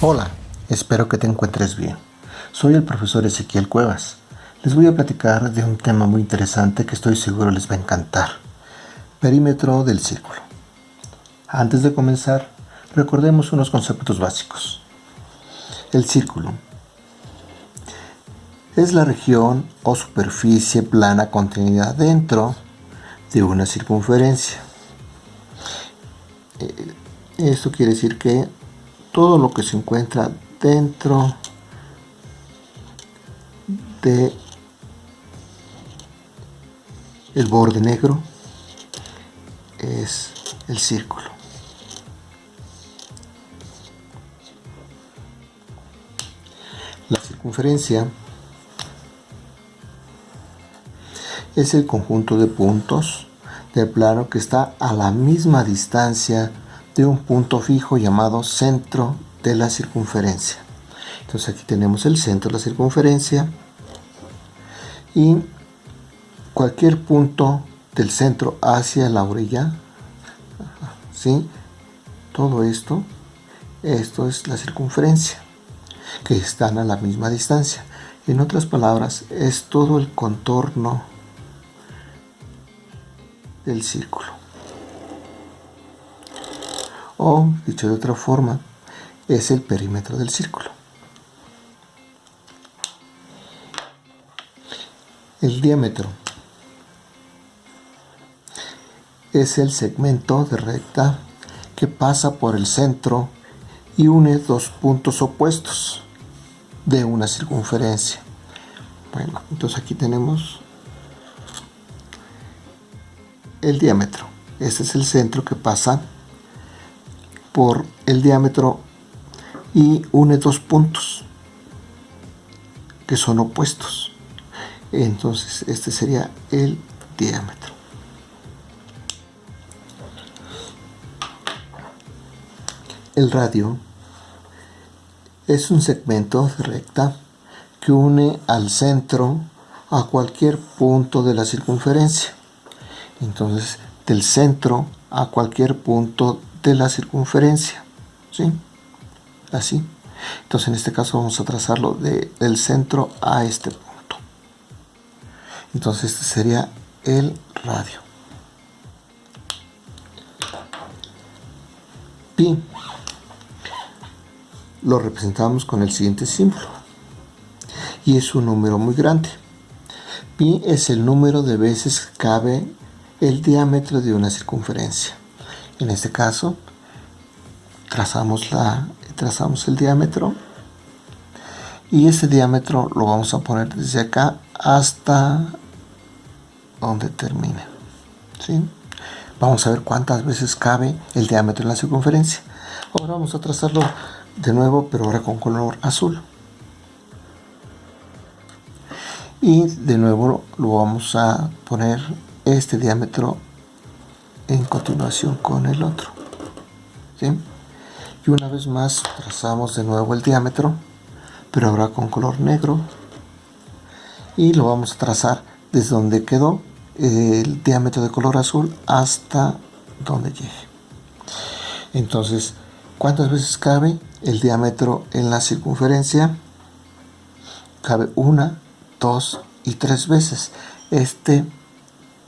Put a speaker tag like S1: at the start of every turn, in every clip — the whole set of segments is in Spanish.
S1: Hola, espero que te encuentres bien. Soy el profesor Ezequiel Cuevas. Les voy a platicar de un tema muy interesante que estoy seguro les va a encantar. Perímetro del círculo. Antes de comenzar, recordemos unos conceptos básicos. El círculo es la región o superficie plana contenida dentro de una circunferencia. Eh, esto quiere decir que todo lo que se encuentra dentro de el borde negro es el círculo. La circunferencia es el conjunto de puntos del plano que está a la misma distancia de un punto fijo llamado centro de la circunferencia. Entonces aquí tenemos el centro de la circunferencia y cualquier punto del centro hacia la orilla, ¿sí? todo esto, esto es la circunferencia, que están a la misma distancia. En otras palabras, es todo el contorno del círculo o, dicho de otra forma, es el perímetro del círculo. El diámetro es el segmento de recta que pasa por el centro y une dos puntos opuestos de una circunferencia. Bueno, entonces aquí tenemos el diámetro. Este es el centro que pasa por el diámetro y une dos puntos que son opuestos. Entonces este sería el diámetro. El radio es un segmento de recta que une al centro a cualquier punto de la circunferencia. Entonces del centro a cualquier punto de la circunferencia. ¿sí? Así. Entonces en este caso vamos a trazarlo de, del centro a este punto. Entonces este sería el radio. Pi lo representamos con el siguiente símbolo. Y es un número muy grande. Pi es el número de veces que cabe el diámetro de una circunferencia. En este caso, trazamos, la, trazamos el diámetro y ese diámetro lo vamos a poner desde acá hasta donde termine. ¿sí? Vamos a ver cuántas veces cabe el diámetro en la circunferencia. Ahora vamos a trazarlo de nuevo, pero ahora con color azul. Y de nuevo lo vamos a poner este diámetro en continuación con el otro y una vez más trazamos de nuevo el diámetro pero ahora con color negro. Y lo vamos a trazar desde donde quedó el diámetro de color azul hasta donde llegue. Entonces ¿cuántas veces cabe el diámetro en la circunferencia? cabe una, dos y tres veces. Este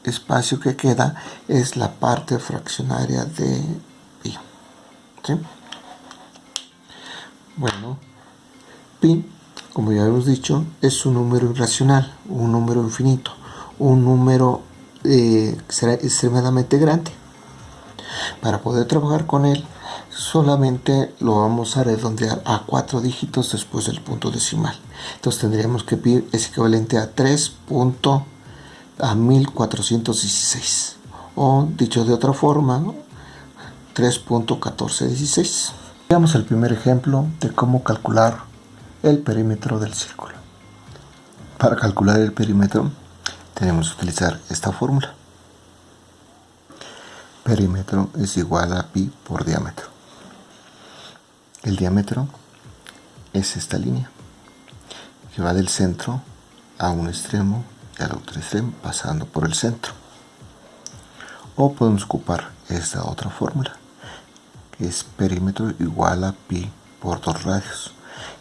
S1: espacio que queda es la parte fraccionaria de pi. Bueno, pi, como ya hemos dicho, es un número irracional, un número infinito, un número eh, será extremadamente grande. Para poder trabajar con él, solamente lo vamos a redondear a cuatro dígitos después del punto decimal. Entonces tendríamos que pi es equivalente a 3 a 1416 o dicho de otra forma 3.1416 veamos el primer ejemplo de cómo calcular el perímetro del círculo. Para calcular el perímetro tenemos que utilizar esta fórmula. Perímetro es igual a pi por diámetro. El diámetro es esta línea que va del centro a un extremo al otro extremo pasando por el centro o podemos ocupar esta otra fórmula que es perímetro igual a pi por 2 radios,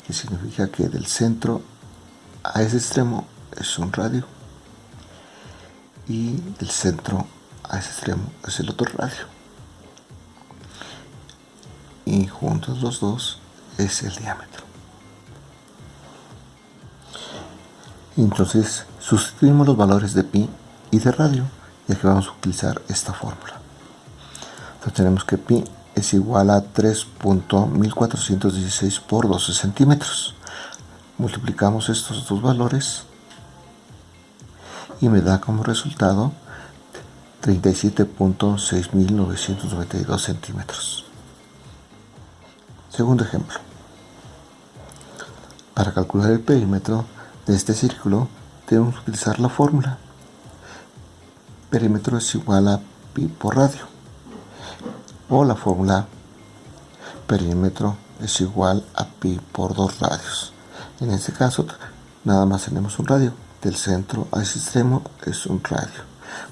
S1: que significa que del centro a ese extremo es un radio y del centro a ese extremo es el otro radio. Y juntos los dos es el diámetro. Entonces sustituimos los valores de pi y de radio, ya que vamos a utilizar esta fórmula. Entonces tenemos que pi es igual a 3.1416 por 12 centímetros. Multiplicamos estos dos valores y me da como resultado 37.6992 centímetros. Segundo ejemplo. Para calcular el perímetro de este círculo debemos utilizar la fórmula. Perímetro es igual a pi por radio. O la fórmula perímetro es igual a pi por dos radios. En este caso nada más tenemos un radio. Del centro a ese extremo es un radio.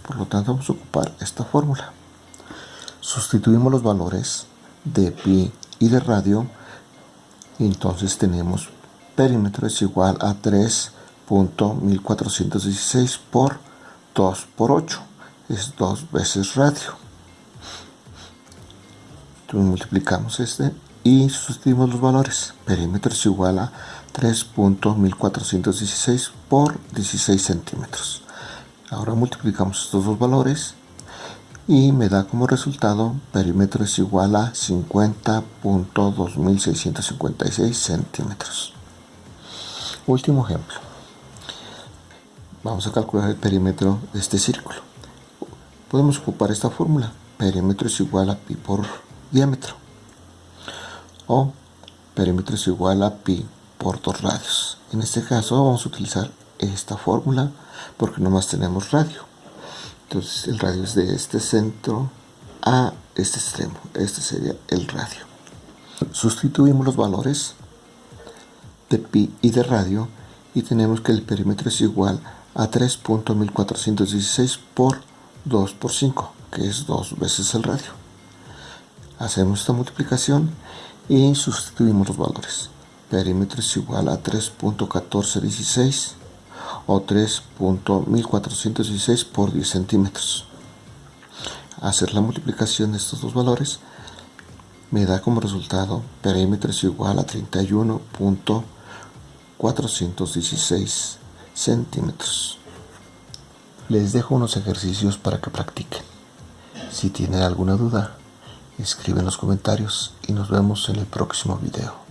S1: Por lo tanto vamos a ocupar esta fórmula. Sustituimos los valores de pi y de radio y entonces tenemos perímetro es igual a 3.1416 por 2 por 8 es 2 veces radio. Entonces multiplicamos este y sustituimos los valores. Perímetro es igual a 3.1416 por 16 centímetros. Ahora multiplicamos estos dos valores y me da como resultado perímetro es igual a 50.2656 centímetros. Último ejemplo. Vamos a calcular el perímetro de este círculo. Podemos ocupar esta fórmula. Perímetro es igual a pi por diámetro. O perímetro es igual a pi por dos radios. En este caso vamos a utilizar esta fórmula porque nomás tenemos radio. Entonces el radio es de este centro a este extremo. Este sería el radio. Sustituimos los valores de pi y de radio y tenemos que el perímetro es igual a 3.1416 por 2 por 5, que es dos veces el radio. Hacemos esta multiplicación y sustituimos los valores. Perímetro es igual a 3.1416 o 3.1416 por 10 centímetros. Hacer la multiplicación de estos dos valores me da como resultado perímetro es igual a 31.416 centímetros. Les dejo unos ejercicios para que practiquen. Si tienen alguna duda, escriben en los comentarios y nos vemos en el próximo video.